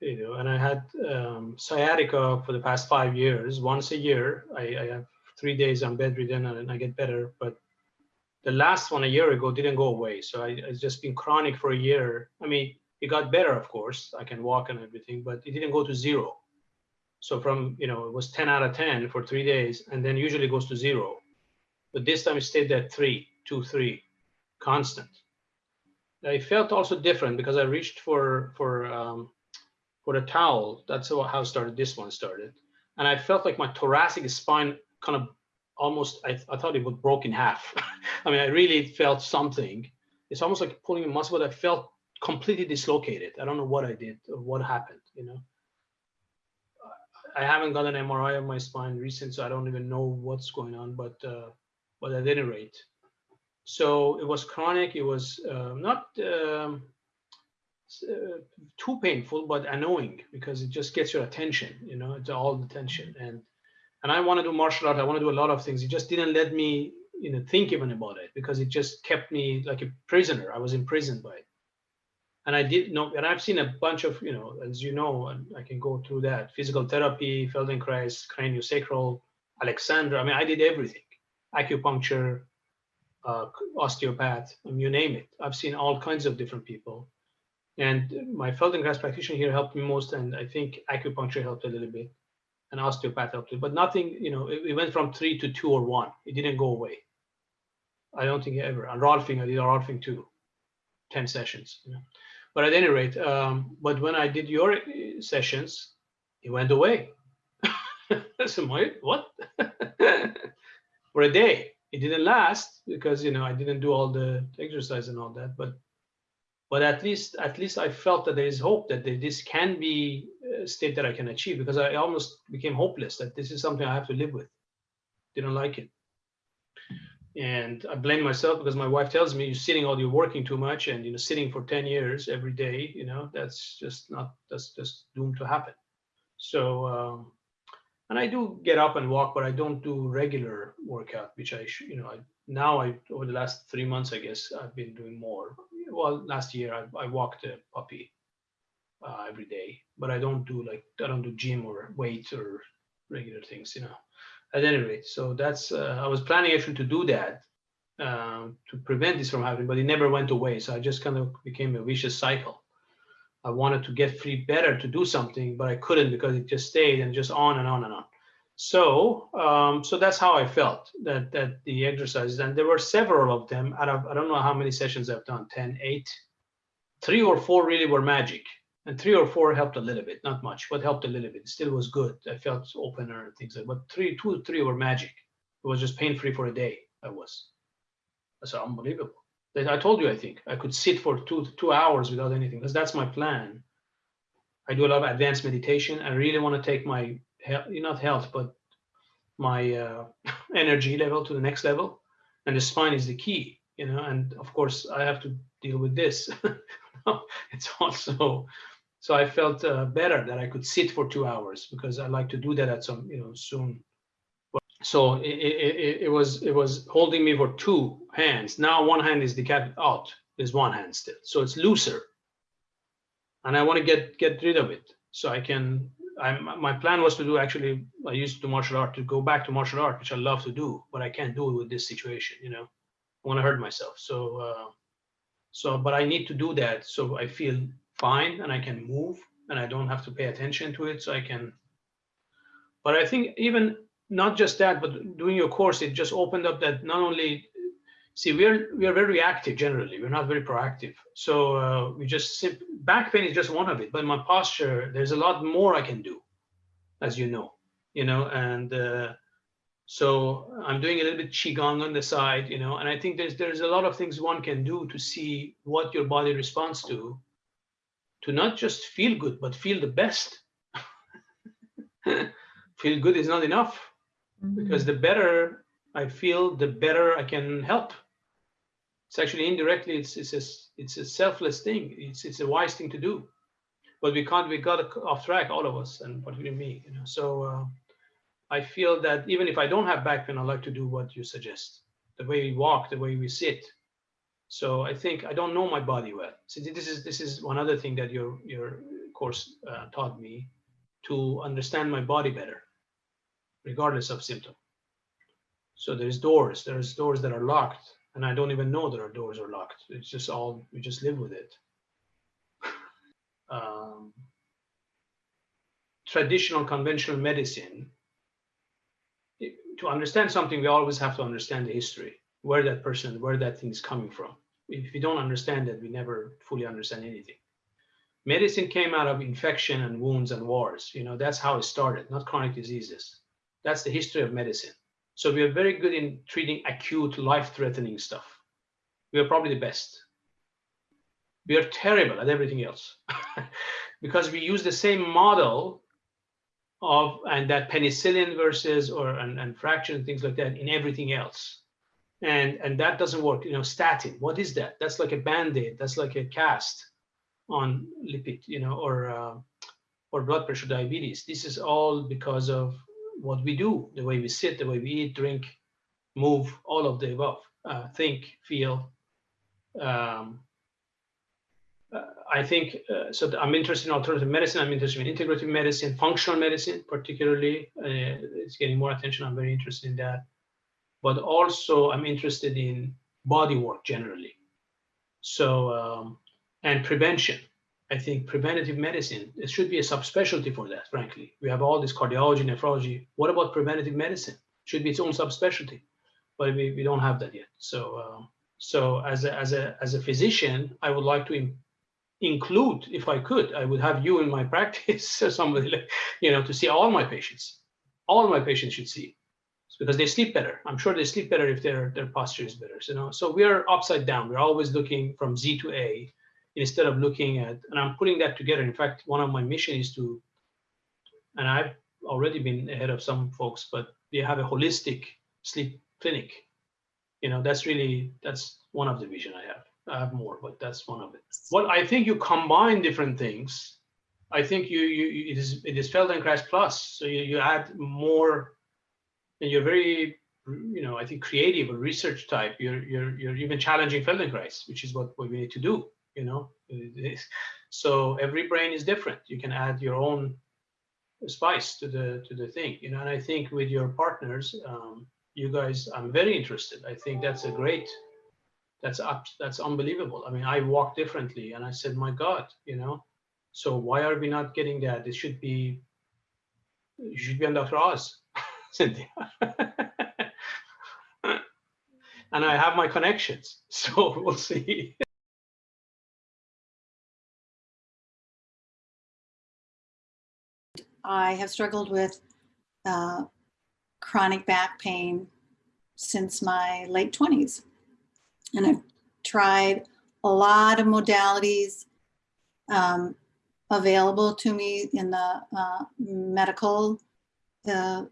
you know, and I had um, sciatica for the past five years. Once a year, I, I have three days I'm bedridden and I get better. But the last one a year ago didn't go away, so I, it's just been chronic for a year. I mean, it got better, of course. I can walk and everything, but it didn't go to zero. So from you know it was 10 out of 10 for three days, and then usually goes to zero. But this time it stayed at three, two, three, constant. I felt also different because I reached for for um, for a towel. That's how how started this one started, and I felt like my thoracic spine kind of almost. I, I thought it would broke in half. *laughs* I mean, I really felt something. It's almost like pulling a muscle, but I felt completely dislocated. I don't know what I did or what happened. You know. I haven't got an MRI of my spine recent, so I don't even know what's going on. But uh, but at any rate, so it was chronic. It was uh, not um, uh, too painful, but annoying because it just gets your attention. You know, it's all the tension. And and I want to do martial art. I want to do a lot of things. It just didn't let me, you know, think even about it because it just kept me like a prisoner. I was imprisoned by it. And I did know, and I've seen a bunch of, you know, as you know, and I can go through that physical therapy, Feldenkrais, craniosacral, Alexander. I mean, I did everything acupuncture, uh, osteopath, you name it. I've seen all kinds of different people. And my Feldenkrais practitioner here helped me most, and I think acupuncture helped a little bit, and osteopath helped, but nothing, you know, it, it went from three to two or one. It didn't go away. I don't think ever. And Rolfing, I did Rolfing too, 10 sessions. You know. But at any rate, um, but when I did your uh, sessions, it went away. *laughs* so my, what? *laughs* For a day it didn't last because you know I didn't do all the exercise and all that, but but at least at least I felt that there is hope that this can be a state that I can achieve because I almost became hopeless that this is something I have to live with. Didn't like it, and I blame myself because my wife tells me you're sitting all you're working too much and you know sitting for 10 years every day you know that's just not that's just doomed to happen. So um, and I do get up and walk, but I don't do regular workout, which I you know, I, now I, over the last three months, I guess I've been doing more. Well, last year I, I walked a puppy uh, every day, but I don't do like, I don't do gym or weight or regular things, you know, at any rate. So that's, uh, I was planning actually to do that um, to prevent this from happening, but it never went away. So I just kind of became a vicious cycle. I wanted to get free better to do something, but I couldn't because it just stayed and just on and on and on. So, um, so that's how I felt that that the exercises, and there were several of them out of I don't know how many sessions I've done 10, 8, three or four really were magic, and three or four helped a little bit, not much, but helped a little bit. Still was good. I felt opener and things like. But three, two, three were magic. It was just pain free for a day. I was. That's unbelievable. I told you, I think I could sit for two two hours without anything because that's my plan. I do a lot of advanced meditation. I really want to take my health, not health, but my uh, *laughs* energy level to the next level, and the spine is the key, you know. And of course, I have to deal with this. *laughs* it's also so I felt uh, better that I could sit for two hours because I like to do that at some, you know, soon. so it, it, it, was it was holding me for two hands. Now one hand is decapitated out. There's one hand still, so it's looser. And I want to get get rid of it so I can. I'm my plan was to do actually. I used to martial art to go back to martial art, which I love to do, but I can't do it with this situation. You know, I want to hurt myself. So uh, so, but I need to do that so I feel fine and I can move and I don't have to pay attention to it. So I can. But I think even not just that, but doing your course, it just opened up that not only see we're we are very reactive generally we're not very proactive so uh, we just simp- back pain is just one of it but my posture there's a lot more i can do as you know you know and uh, so i'm doing a little bit qigong on the side you know and i think there's there's a lot of things one can do to see what your body responds to to not just feel good but feel the best *laughs* feel good is not enough because the better I feel, the better I can help. It's actually indirectly, it's it's a it's a selfless thing. It's it's a wise thing to do, but we can't. We got off track, all of us, and particularly me. You know, so uh, I feel that even if I don't have back pain, I like to do what you suggest. The way we walk, the way we sit. So I think I don't know my body well. So this is this is one other thing that your your course uh, taught me to understand my body better regardless of symptom. So there's doors, there's doors that are locked, and I don't even know that our doors are locked. It's just all, we just live with it. *laughs* um, traditional conventional medicine, to understand something, we always have to understand the history, where that person, where that thing is coming from. If we don't understand that, we never fully understand anything. Medicine came out of infection and wounds and wars. You know, that's how it started, not chronic diseases. That's the history of medicine. So we are very good in treating acute, life-threatening stuff. We are probably the best. We are terrible at everything else *laughs* because we use the same model of and that penicillin versus or and, and fraction and things like that in everything else. And and that doesn't work. You know, statin. What is that? That's like a band-aid. That's like a cast on lipid, you know, or uh, or blood pressure, diabetes. This is all because of what we do, the way we sit, the way we eat, drink, move, all of the above, uh, think, feel. Um, uh, I think uh, so. I'm interested in alternative medicine. I'm interested in integrative medicine, functional medicine, particularly. Uh, it's getting more attention. I'm very interested in that. But also, I'm interested in body work generally. So, um, and prevention. I think preventative medicine, it should be a subspecialty for that, frankly. We have all this cardiology, nephrology. What about preventative medicine? Should be its own subspecialty, but we, we don't have that yet. So, um, so as a, as a, as a physician, I would like to in- include, if I could, I would have you in my *laughs* practice somebody, like, you know, to see all my patients. All my patients should see It's because they sleep better. I'm sure they sleep better if their, their posture is better. So, you know, so we are upside down. We're always looking from Z to A instead of looking at, and I'm putting that together. In fact, one of my mission is to, and I've already been ahead of some folks, but we have a holistic sleep clinic. You know, that's really, that's one of the vision I have. I have more, but that's one of it. Well, I think you combine different things. I think you, you, it is, it is Feldenkrais plus. So you, you add more, and you're very, you know, I think creative or research type. You're, you're, you're even challenging Feldenkrais, which is what, what we need to do you know? *laughs* So every brain is different. You can add your own spice to the to the thing you know? And i think with your partners um you guys i'm very interested. I think that's a great that's up that's unbelievable. I mean i walk differently and i said my god you know? So why are we not getting that? It should be should be on dr oz cynthia *laughs* and i have my connections *laughs* so we'll see I have struggled with uh, chronic back pain since my late 20s. And I've tried a lot of modalities um, available to me in the uh, medical uh,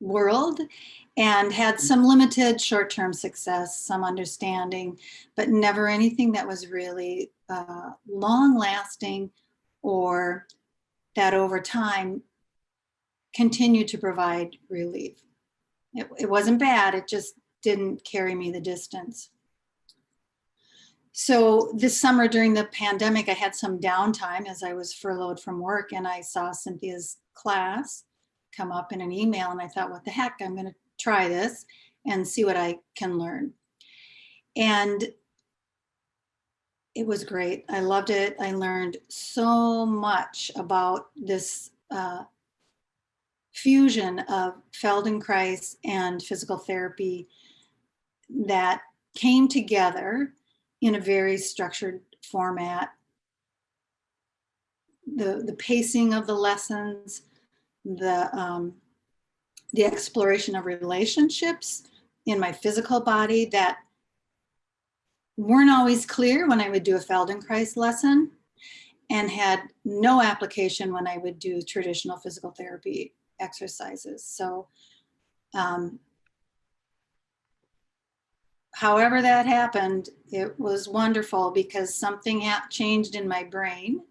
world and had some limited short-term success, some understanding, but never anything that was really uh, long-lasting or that over time continued to provide relief. It, it wasn't bad, it just didn't carry me the distance. So this summer during the pandemic, I had some downtime as I was furloughed from work and I saw Cynthia's class come up in an email and I thought, what the heck, I'm gonna try this and see what I can learn. And it was great. I loved it. I learned so much about this uh, fusion of Feldenkrais and physical therapy that came together in a very structured format. The, the pacing of the lessons, the, um, the exploration of relationships in my physical body that weren't always clear when I would do a Feldenkrais lesson and had no application when I would do traditional physical therapy exercises. So um, however that happened, it was wonderful because something changed in my brain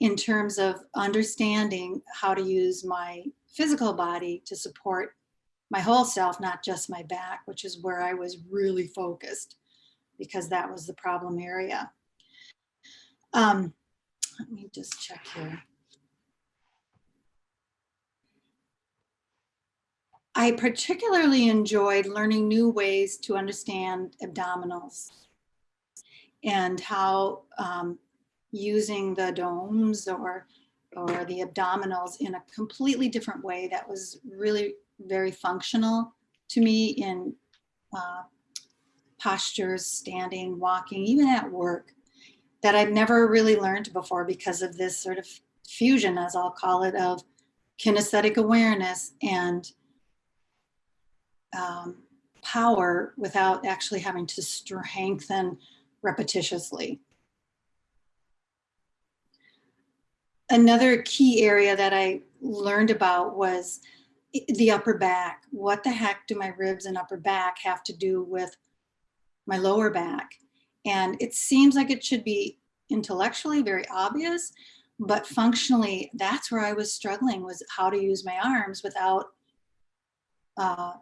in terms of understanding how to use my physical body to support my whole self, not just my back, which is where I was really focused because that was the problem area. Um, let me just check here. I particularly enjoyed learning new ways to understand abdominals and how um, using the domes or or the abdominals in a completely different way that was really very functional to me in uh, postures, standing, walking, even at work that I'd never really learned before because of this sort of fusion, as I'll call it, of kinesthetic awareness and um, power without actually having to strengthen repetitiously. Another key area that I learned about was the upper back. What the heck do my ribs and upper back have to do with my lower back? And it seems like it should be intellectually very obvious, but functionally, that's where I was struggling was how to use my arms without uh,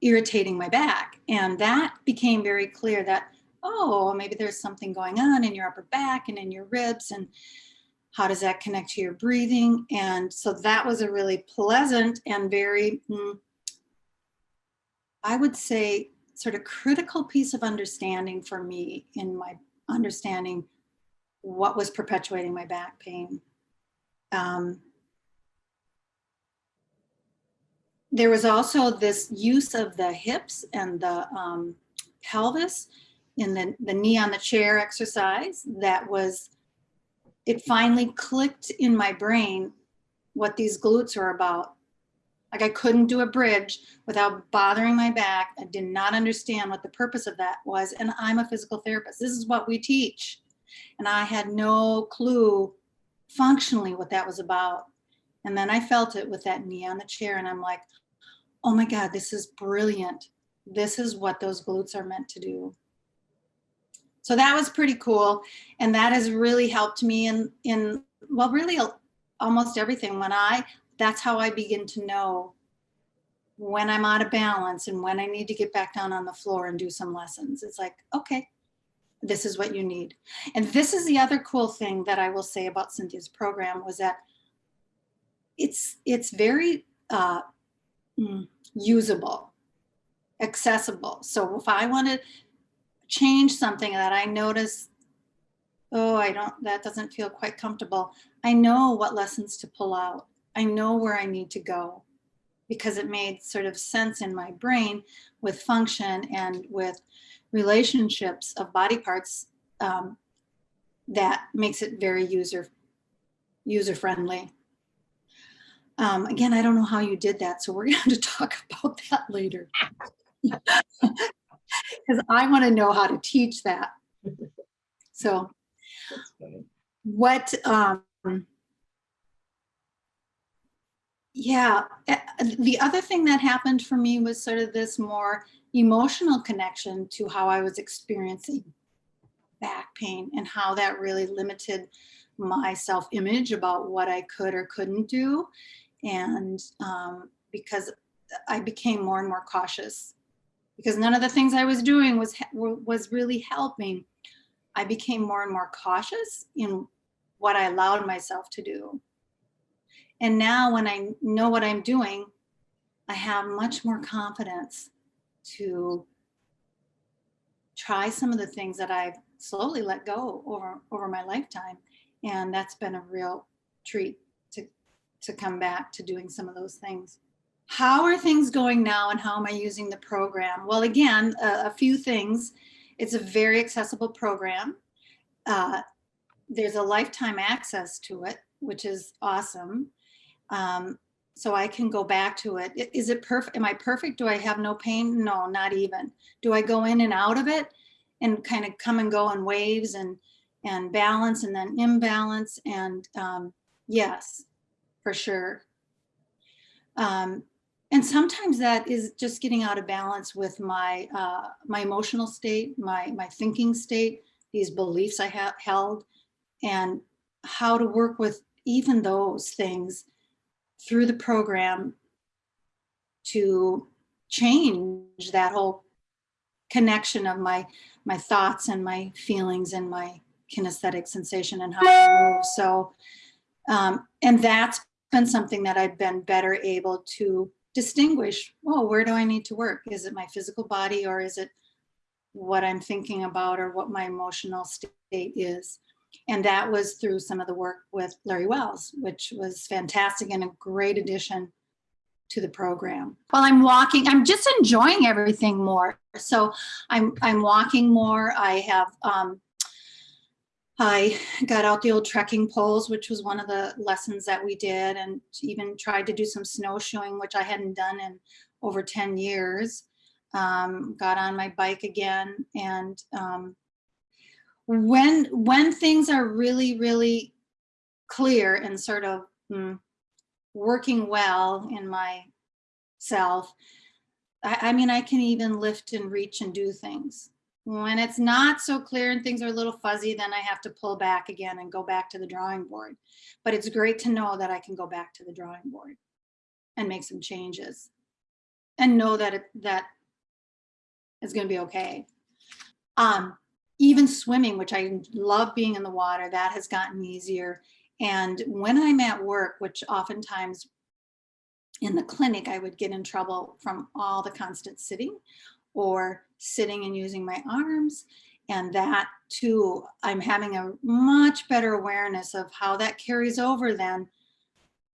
irritating my back. And that became very clear that, oh, maybe there's something going on in your upper back and in your ribs and how does that connect to your breathing? And so that was a really pleasant and very, mm, I would say, sort of critical piece of understanding for me in my understanding what was perpetuating my back pain. Um, there was also this use of the hips and the um, pelvis in the, the knee on the chair exercise that was, it finally clicked in my brain what these glutes are about. Like I couldn't do a bridge without bothering my back. I did not understand what the purpose of that was. And I'm a physical therapist. This is what we teach. And I had no clue functionally what that was about. And then I felt it with that knee on the chair and I'm like, oh my God, this is brilliant. This is what those glutes are meant to do. So that was pretty cool. And that has really helped me in, in well, really almost everything. When I, that's how I begin to know when I'm out of balance and when I need to get back down on the floor and do some lessons. It's like, okay, this is what you need. And this is the other cool thing that I will say about Cynthia's program was that it's, it's very uh, mm, usable, accessible. So if I want to change something that I notice, oh, I don't, that doesn't feel quite comfortable. I know what lessons to pull out. I know where I need to go because it made sort of sense in my brain with function and with relationships of body parts um, that makes it very user user friendly. Um, again, I don't know how you did that, so we're going to talk *laughs* about that later. Because I want to know how to teach that. So what, um, yeah, eh, the other thing that happened for me was sort of this more emotional connection to how I was experiencing back pain and how that really limited my self-image about what I could or couldn't do. And um, because I became more and more cautious because none of the things I was doing was, was really helping. I became more and more cautious in what I allowed myself to do. And now when I know what I'm doing, I have much more confidence to try some of the things that I've slowly let go over, over my lifetime. And that's been a real treat to, to come back to doing some of those things. How are things going now and how am I using the program? Well, again, a, a few things. It's a very accessible program. Uh, there's a lifetime access to it, which is awesome. Um, so I can go back to it. Is it perfect? Am I perfect? Do I have no pain? No, not even. Do I go in and out of it and kind of come and go in waves and and balance and then imbalance? And um, yes, for sure. Um, and sometimes that is just getting out of balance with my uh, my emotional state, my my thinking state, these beliefs I have held, and how to work with even those things through the program to change that whole connection of my my thoughts and my feelings and my kinesthetic sensation and how I move. So, um, and that's been something that I've been better able to distinguish. well, where do I need to work? Is it my physical body or is it what I'm thinking about or what my emotional state is? And that was through some of the work with Larry Wells, which was fantastic and a great addition to the program. While I'm walking, I'm just enjoying everything more. So I'm I'm walking more. I have um, I got out the old trekking poles, which was one of the lessons that we did, and even tried to do some snowshoeing, which I hadn't done in over 10 years. Um, got on my bike again, and um, when when things are really really clear and sort of mm, working well in my self, I, I mean, I can even lift and reach and do things. When it's not so clear and things are a little fuzzy, then I have to pull back again and go back to the drawing board. But it's great to know that I can go back to the drawing board and make some changes and know that it, that it's going to be okay. Um, even swimming, which I love being in the water, that has gotten easier. And when I'm at work, which oftentimes in the clinic, I would get in trouble from all the constant sitting or sitting and using my arms. And that too, I'm having a much better awareness of how that carries over then.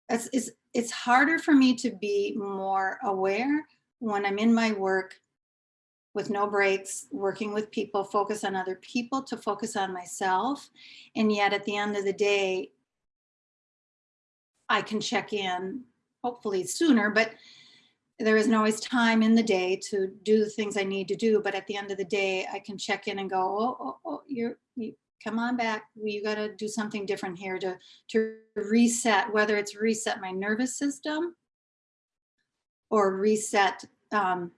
It's, it's, it's harder for me to be more aware when I'm in my work with no breaks, working with people, focus on other people to focus on myself. And yet at the end of the day, I can check in hopefully sooner, but there isn't always time in the day to do the things I need to do. But at the end of the day, I can check in and go, oh, oh, oh you're, you, come on back. You got to do something different here to, to reset, whether it's reset my nervous system or reset um,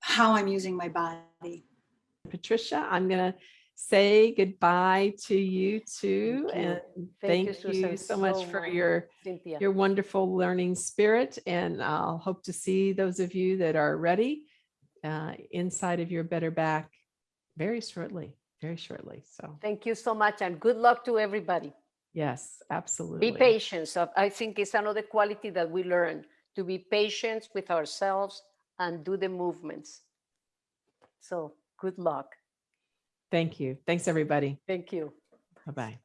how I'm using my body. Patricia, I'm going to say goodbye to you too. Thank you. And Thank thank you, you so much for your Cynthia. your wonderful learning spirit. And I'll hope to see those of you that are ready uh, inside of your better back very shortly, very shortly. So Thank you so much and good luck to everybody. yes, absolutely. Be patient. So I think it's another quality that we learn to be patient with ourselves and do the movements. So good luck. Thank you. Thanks, everybody. Thank you. Bye-bye.